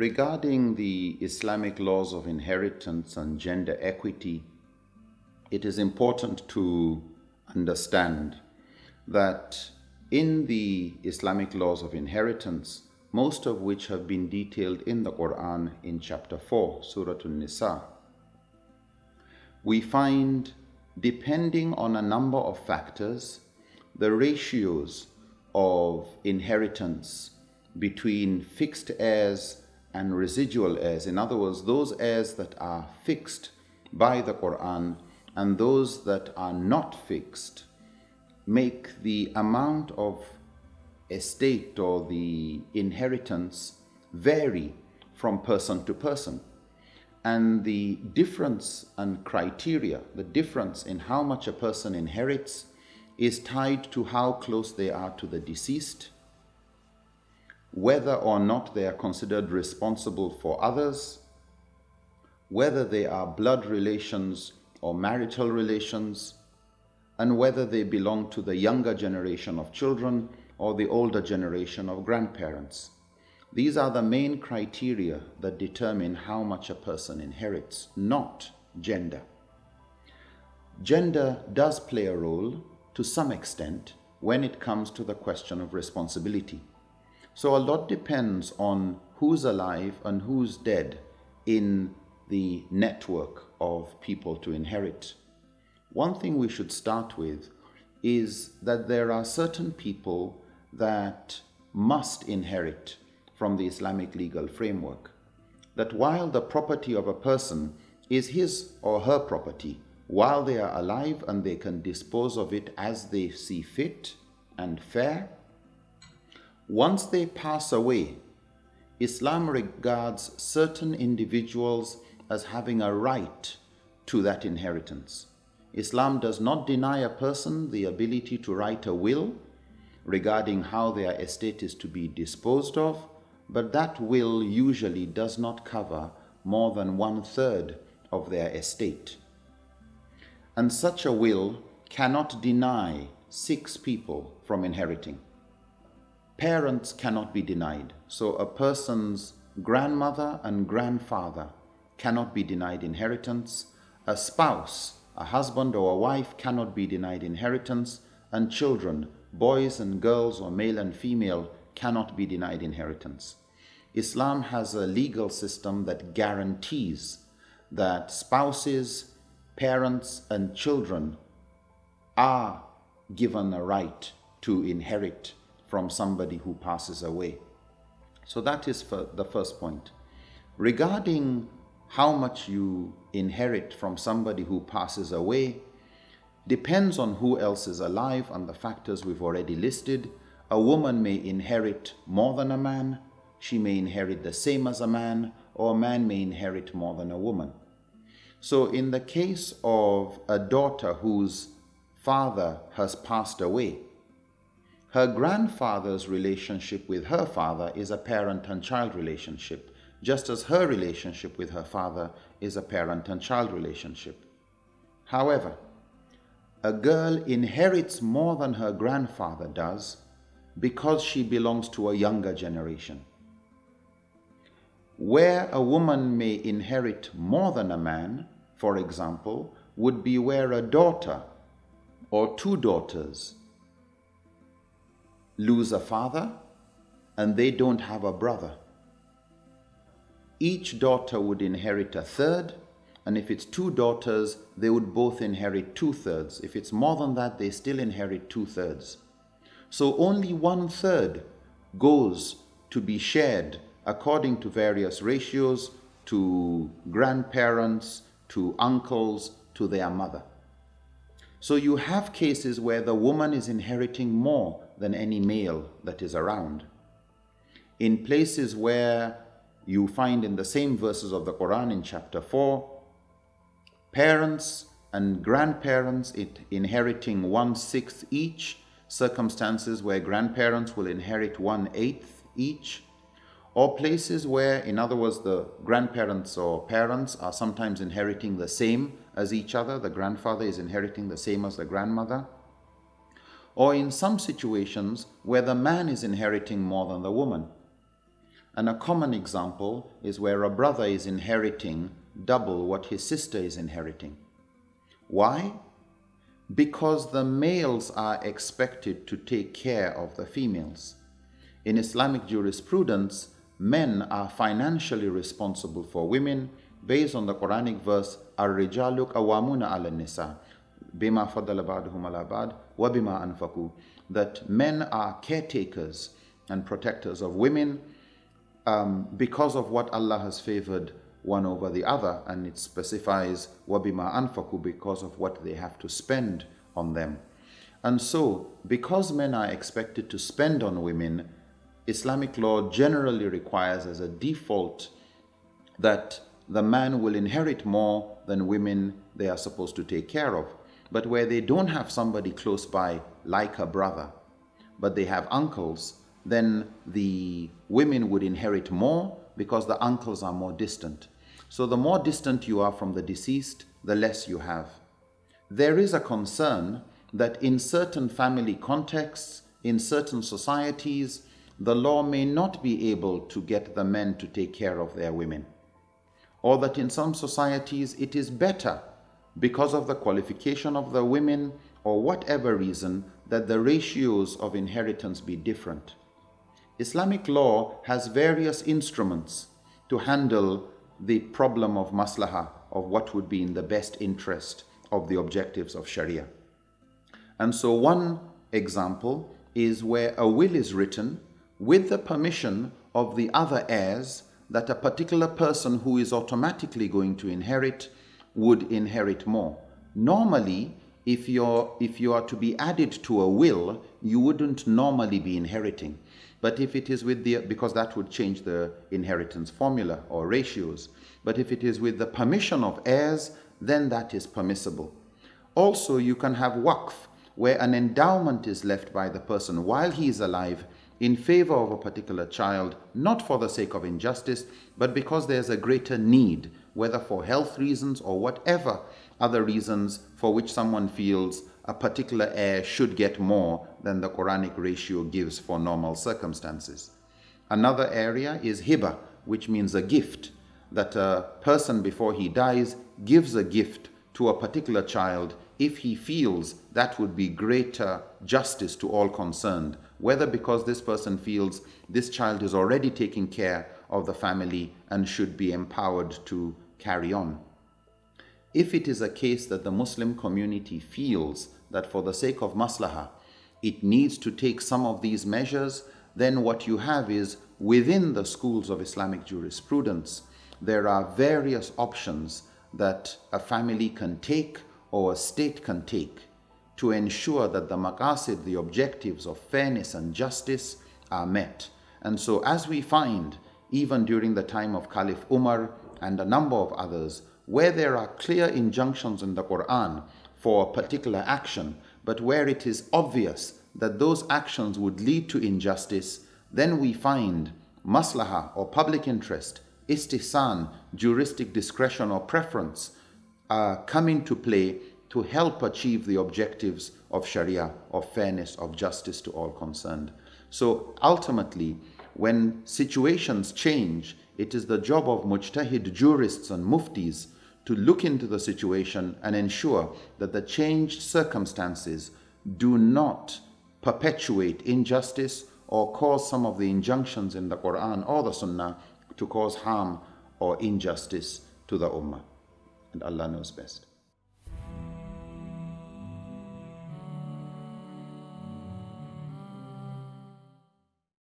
Regarding the Islamic laws of inheritance and gender equity, it is important to understand that in the Islamic laws of inheritance, most of which have been detailed in the Quran in chapter 4, Surah An-Nisa, we find, depending on a number of factors, the ratios of inheritance between fixed heirs and residual heirs. In other words, those heirs that are fixed by the Quran and those that are not fixed make the amount of estate or the inheritance vary from person to person. And the difference and criteria, the difference in how much a person inherits is tied to how close they are to the deceased, whether or not they are considered responsible for others, whether they are blood relations or marital relations, and whether they belong to the younger generation of children or the older generation of grandparents. These are the main criteria that determine how much a person inherits, not gender. Gender does play a role to some extent when it comes to the question of responsibility. So a lot depends on who's alive and who's dead in the network of people to inherit. One thing we should start with is that there are certain people that must inherit from the Islamic legal framework. That while the property of a person is his or her property, while they are alive and they can dispose of it as they see fit and fair, once they pass away, Islam regards certain individuals as having a right to that inheritance. Islam does not deny a person the ability to write a will regarding how their estate is to be disposed of, but that will usually does not cover more than one third of their estate. And such a will cannot deny six people from inheriting. Parents cannot be denied. So a person's grandmother and grandfather cannot be denied inheritance. A spouse a husband or a wife cannot be denied inheritance, and children, boys and girls or male and female, cannot be denied inheritance. Islam has a legal system that guarantees that spouses, parents, and children are given a right to inherit from somebody who passes away. So that is the first point. Regarding how much you inherit from somebody who passes away depends on who else is alive and the factors we've already listed. A woman may inherit more than a man, she may inherit the same as a man, or a man may inherit more than a woman. So in the case of a daughter whose father has passed away, her grandfather's relationship with her father is a parent and child relationship just as her relationship with her father is a parent and child relationship. However, a girl inherits more than her grandfather does because she belongs to a younger generation. Where a woman may inherit more than a man, for example, would be where a daughter or two daughters lose a father and they don't have a brother each daughter would inherit a third, and if it's two daughters, they would both inherit two thirds. If it's more than that, they still inherit two thirds. So only one third goes to be shared according to various ratios to grandparents, to uncles, to their mother. So you have cases where the woman is inheriting more than any male that is around. In places where you find in the same verses of the Quran in chapter 4 parents and grandparents it inheriting one sixth each, circumstances where grandparents will inherit one eighth each, or places where, in other words, the grandparents or parents are sometimes inheriting the same as each other, the grandfather is inheriting the same as the grandmother, or in some situations where the man is inheriting more than the woman And a common example is where a brother is inheriting double what his sister is inheriting. Why? Because the males are expected to take care of the females. In Islamic jurisprudence, men are financially responsible for women based on the Quranic verse Ar-rijalu qawwamuna 'ala nisa bima faddala ba'duhum 'ala ba'd wa bima anfaqu that men are caretakers and protectors of women um, because of what Allah has favored one over the other and it specifies wabima anfaku because of what they have to spend on them. And so, because men are expected to spend on women, Islamic law generally requires as a default that the man will inherit more than women they are supposed to take care of. But where they don't have somebody close by, like a brother, but they have uncles, then the women would inherit more because the uncles are more distant. So the more distant you are from the deceased, the less you have. There is a concern that in certain family contexts, in certain societies, the law may not be able to get the men to take care of their women. Or that in some societies it is better because of the qualification of the women or whatever reason that the ratios of inheritance be different. Islamic law has various instruments to handle the problem of maslaha, of what would be in the best interest of the objectives of Sharia. And so one example is where a will is written with the permission of the other heirs that a particular person who is automatically going to inherit would inherit more. Normally, if you're if you are to be added to a will, you wouldn't normally be inheriting. But if it is with the, because that would change the inheritance formula or ratios. But if it is with the permission of heirs, then that is permissible. Also, you can have waqf, where an endowment is left by the person while he is alive in favor of a particular child, not for the sake of injustice, but because there's a greater need, whether for health reasons or whatever other reasons for which someone feels a particular heir should get more than the Quranic ratio gives for normal circumstances. Another area is hiba, which means a gift, that a person before he dies gives a gift to a particular child if he feels that would be greater justice to all concerned, whether because this person feels this child is already taking care of the family and should be empowered to carry on. If it is a case that the Muslim community feels that for the sake of maslahah, it needs to take some of these measures, then what you have is within the schools of Islamic jurisprudence, there are various options that a family can take or a state can take to ensure that the maqasid, the objectives of fairness and justice are met. And so as we find, even during the time of Caliph Umar and a number of others, where there are clear injunctions in the Quran for a particular action, but where it is obvious that those actions would lead to injustice, then we find maslaha or public interest, istihsan, juristic discretion or preference uh, come into play to help achieve the objectives of Sharia, of fairness, of justice to all concerned. So ultimately, when situations change, it is the job of mujtahid jurists and muftis to look into the situation and ensure that the changed circumstances do not perpetuate injustice or cause some of the injunctions in the Quran or the Sunnah to cause harm or injustice to the Ummah. And Allah knows best.